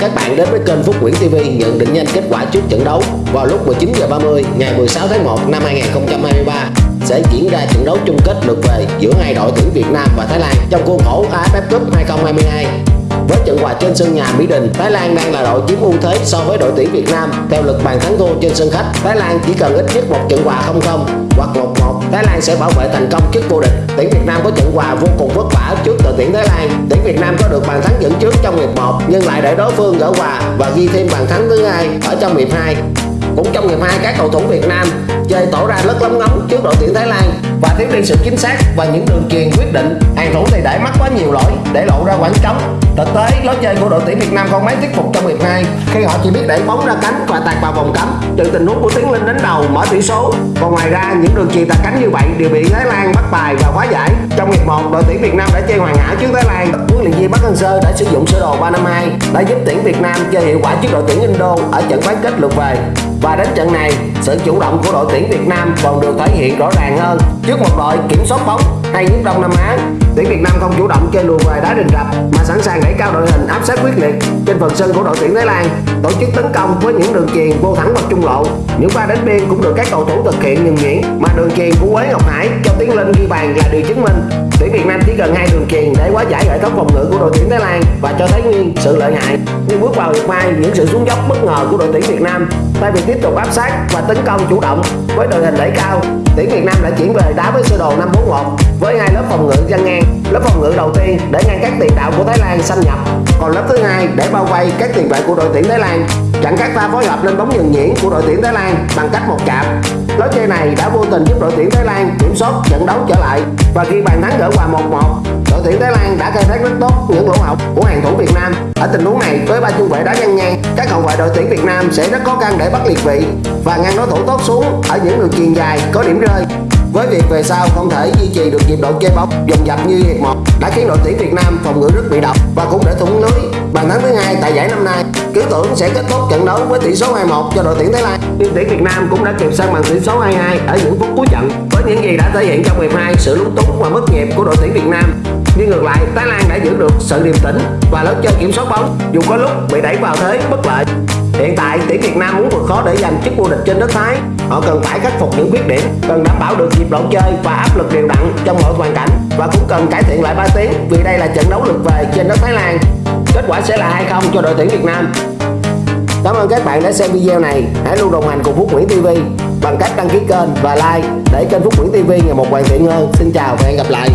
các bạn đến với kênh Phúc Nguyễn TV nhận định nhanh kết quả trước trận đấu vào lúc 19h30 ngày 16 tháng 1 năm 2023 sẽ diễn ra trận đấu chung kết lượt về giữa hai đội tuyển Việt Nam và Thái Lan trong khuôn khổ AFF Cup 2022. Với trận hòa trên sân nhà Mỹ Đình, Thái Lan đang là đội chiếm ưu thế so với đội tuyển Việt Nam. Theo lực bàn thắng thua trên sân khách, Thái Lan chỉ cần ít nhất một trận hòa 0-0 hoặc 1-1, Thái Lan sẽ bảo vệ thành công chức vô địch. Tuyển Việt Nam có trận hòa vô cùng vất vả trước đội tuyển Thái Lan. Tuyển Việt Nam có được bàn thắng dẫn trước trong hiệp 1 nhưng lại để đối phương gỡ hòa và ghi thêm bàn thắng thứ hai ở trong hiệp 2. Cũng trong hiệp hai các cầu thủ Việt Nam chơi tỏ ra rất lóng ngóng trước đội tuyển Thái Lan. Và thiếu đi sự chính xác và những đường truyền quyết định, hàng thủ thì để mắc quá nhiều lỗi để lộ ra khoảng trống. Thực tế, lối chơi của đội tuyển Việt Nam không mấy thuyết phục trong hiệp hai khi họ chỉ biết đẩy bóng ra cánh và tạt vào vòng cấm. Từ tình huống của Tiến Linh đến đầu, mở tỷ số. Còn ngoài ra, những đường truyền tạt cánh như vậy đều bị Thái Lan bắt bài và hóa giải. Trong hiệp 1 đội tuyển Việt Nam đã chơi hoàn hảo trước Thái Lan. Huấn luyện viên Park Hang-seo đã sử dụng sơ đồ 352 đã giúp tuyển Việt Nam chơi hiệu quả trước đội tuyển Indo ở trận bán kết lượt về và đến trận này, sự chủ động của đội tuyển Việt Nam còn được thể hiện rõ ràng hơn. Trước một đội kiểm soát bóng hay nhất Đông Nam Á tuyển Việt Nam không chủ động chơi lùi về đá đình rập mà sẵn sàng đẩy cao đội hình áp sát quyết liệt. Trên phần sân của đội tuyển Thái Lan, tổ chức tấn công với những đường truyền vô thẳng vào trung lộ. Những pha đánh biên cũng được các cầu thủ thực hiện nhuần nhuyễn mà đường truyền của Quế Ngọc Hải cho Tiến Linh ghi bàn là điều chứng minh. Tuyển Việt Nam chỉ cần hai đường truyền để quá giải hệ thống phòng ngự của đội tuyển Thái Lan và cho thấy nguyên sự lợi hại nhưng bước vào hiệp hai những sự xuống dốc bất ngờ của đội tuyển Việt Nam. Thay vì tiếp tục áp sát và tấn công chủ động. Với đội hình đẩy cao, tuyển Việt Nam đã chuyển về đá với sơ đồ 541 với hai lớp phòng ngự gian ngang, lớp phòng ngự đầu tiên để ngăn các tiền đạo của Thái Lan xâm nhập. Còn lớp thứ hai để bao vây các tiền vệ của đội tuyển Thái Lan. Chặn các pha phối hợp lên bóng nhường nhuyễn của đội tuyển Thái Lan bằng cách một chạm. Lối chơi này đã vô tình giúp đội tuyển Thái Lan kiểm soát trận đấu trở lại. Và khi bàn thắng gỡ hòa 1-1 đội tuyển Thái Lan đã khai thác rất tốt những lỗ hổng của hàng thủ Việt Nam. Ở tình huống này, với ba trung vệ đá ngang ngang, các hậu vệ đội tuyển Việt Nam sẽ rất khó khăn để bắt liệt vị và ngăn đối thủ tốt xuống ở những đường chuyền dài có điểm rơi. Với việc về sau không thể duy trì được nhịp độ chơi bóng dồn dập như hiệp một đã khiến đội tuyển Việt Nam phòng ngự rất bị động và cũng để thủng lưới. Bàn thắng thứ hai tại giải năm nay, cứ tưởng sẽ kết thúc trận đấu với tỷ số 2-1 cho đội tuyển Thái Lan. Nhưng tuyển Việt Nam cũng đã kịp sang bằng tỷ số 2-2 ở những phút cuối trận những gì đã thể hiện trong hiệp 2 sự lúng túng và mất nhịp của đội tuyển Việt Nam. Nhưng ngược lại, Thái Lan đã giữ được sự điềm tĩnh và lớn chơi kiểm soát bóng, dù có lúc bị đẩy vào thế bất lợi. Hiện tại, tuyển Việt Nam muốn vượt khó để giành chức vô địch trên đất Thái. Họ cần phải khắc phục những khuyết điểm, Cần đảm bảo được nhịp độ chơi và áp lực đều đặn trong mọi hoàn cảnh Và cũng cần cải thiện lại ba tiếng vì đây là trận đấu lượt về trên đất Thái Lan. Kết quả sẽ là 2-0 cho đội tuyển Việt Nam. Cảm ơn các bạn đã xem video này. Hãy luôn đồng hành cùng Phúc Nguyễn TV bằng cách đăng ký kênh và like để kênh Phúc Nguyễn TV ngày một hoàn thiện hơn. Xin chào và hẹn gặp lại.